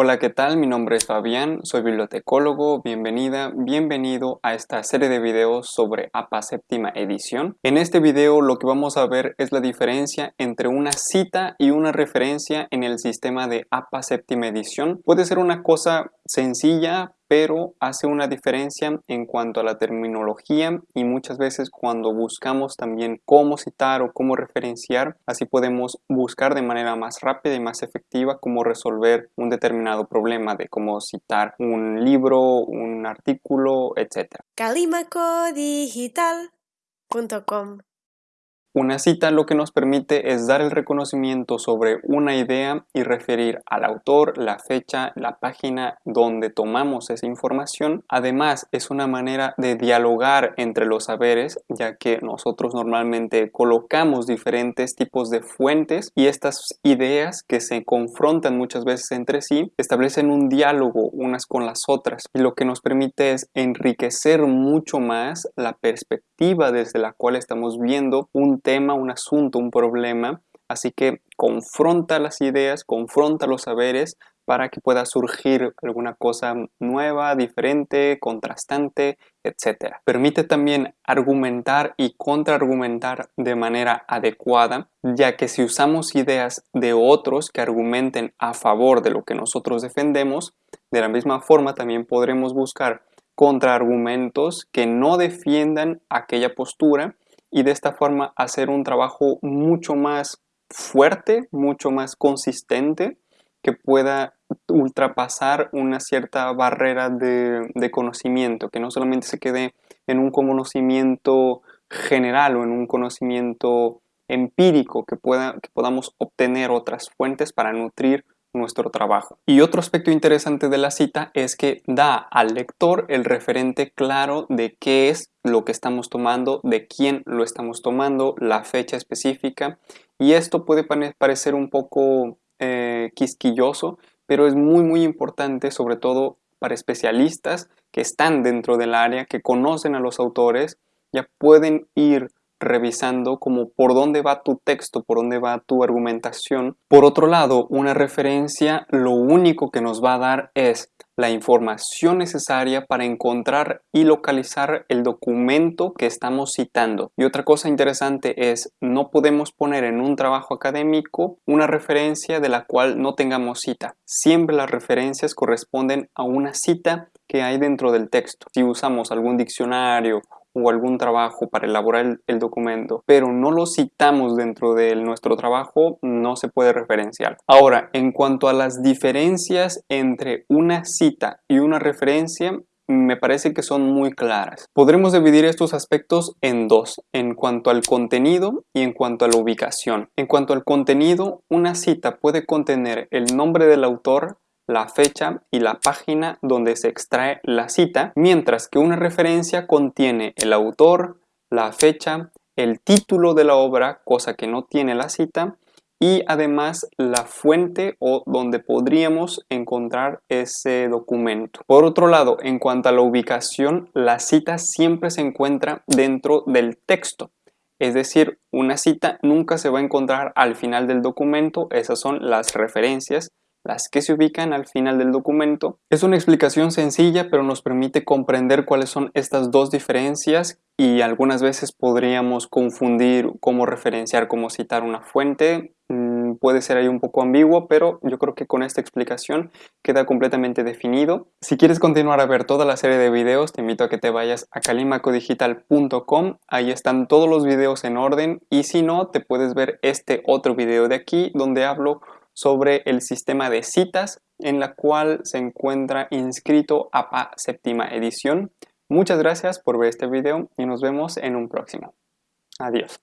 Hola, ¿qué tal? Mi nombre es Fabián, soy bibliotecólogo, bienvenida, bienvenido a esta serie de videos sobre APA séptima edición. En este video lo que vamos a ver es la diferencia entre una cita y una referencia en el sistema de APA séptima edición. Puede ser una cosa sencilla, pero hace una diferencia en cuanto a la terminología y muchas veces cuando buscamos también cómo citar o cómo referenciar, así podemos buscar de manera más rápida y más efectiva cómo resolver un determinado problema de cómo citar un libro, un artículo, etc. una cita lo que nos permite es dar el reconocimiento sobre una idea y referir al autor, la fecha, la página donde tomamos esa información. Además, es una manera de dialogar entre los saberes, ya que nosotros normalmente colocamos diferentes tipos de fuentes y estas ideas que se confrontan muchas veces entre sí establecen un diálogo unas con las otras y lo que nos permite es enriquecer mucho más la perspectiva desde la cual estamos viendo un tema, un asunto, un problema. Así que confronta las ideas, confronta los saberes para que pueda surgir alguna cosa nueva, diferente, contrastante, etc. Permite también argumentar y contraargumentar de manera adecuada, ya que si usamos ideas de otros que argumenten a favor de lo que nosotros defendemos, de la misma forma también podremos buscar contraargumentos que no defiendan aquella postura y de esta forma hacer un trabajo mucho más fuerte, mucho más consistente que pueda ultrapasar una cierta barrera de, conocimiento, que no solamente se quede en un conocimiento general o en un conocimiento empírico, que, pueda, que podamos obtener otras fuentes para nutrir nuestro trabajo. Y otro aspecto interesante de la cita es que da al lector el referente claro de qué es lo que estamos tomando, de quién lo estamos tomando, la fecha específica y esto puede parecer un poco eh, quisquilloso, pero es muy muy importante sobre todo para especialistas que están dentro del área, que conocen a los autores, ya pueden ir revisando como por dónde va tu texto, por dónde va tu argumentación. Por otro lado, una referencia lo único que nos va a dar es la información necesaria para encontrar y localizar el documento que estamos citando. Y otra cosa interesante es, no podemos poner en un trabajo académico una referencia de la cual no tengamos cita. Siempre las referencias corresponden a una cita que hay dentro del texto. Si usamos algún diccionario o algún trabajo para elaborar el, documento, pero no lo citamos dentro de nuestro trabajo, no se puede referenciar. Ahora, en cuanto a las diferencias entre una cita y una referencia, me parece que son muy claras. Podremos dividir estos aspectos en dos, en cuanto al contenido y en cuanto a la ubicación. En cuanto al contenido, una cita puede contener el nombre del autor, la fecha y la página donde se extrae la cita, mientras que una referencia contiene el autor, la fecha, el título de la obra, cosa que no tiene la cita, y además la fuente o donde podríamos encontrar ese documento. Por otro lado, en cuanto a la ubicación, la cita siempre se encuentra dentro del texto. Es decir, una cita nunca se va a encontrar al final del documento, esas son las referencias las que se ubican al final del documento. Es una explicación sencilla pero nos permite comprender cuáles son estas dos diferencias y algunas veces podríamos confundir cómo referenciar, cómo citar una fuente. Mm, puede ser ahí un poco ambiguo, pero yo creo que con esta explicación queda completamente definido. Si quieres continuar a ver toda la serie de videos, te invito a que te vayas a calimacodigital.com. Ahí están todos los videos en orden y si no, te puedes ver este otro video de aquí donde hablo sobre el sistema de citas en la cual se encuentra inscrito APA séptima edición. Muchas gracias por ver este video y nos vemos en un próximo. Adiós.